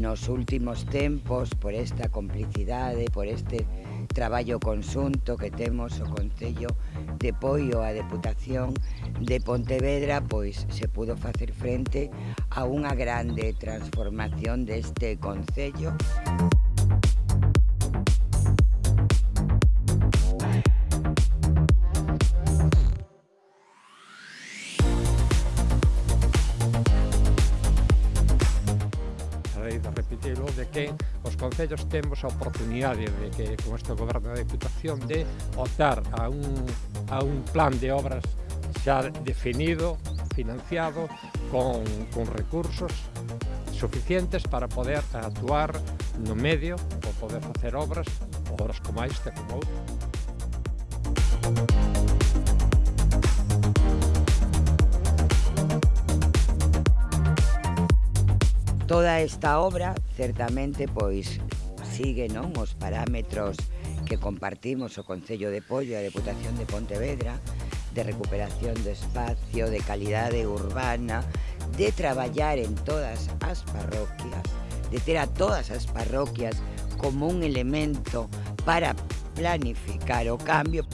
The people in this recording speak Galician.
nos últimos tempos por esta complicidade, por este traballo consunto que temos o Concello de Poio a Deputación de Pontevedra, pois se pudo facer frente a unha grande transformación deste Concello. Música que os concellos temos a oportunidade de que con este goberno da Deputación de optar a un, a un plan de obras xa definido, financiado, con, con recursos suficientes para poder actuar no medio ou poder facer obras, obras como esta, como outra. Toda esta obra, certamente, pois sigue non os parámetros que compartimos o Concello de Pollo e a Deputación de Pontevedra de recuperación do espacio, de calidade urbana, de traballar en todas as parroquias, de ter a todas as parroquias como un elemento para planificar o cambio.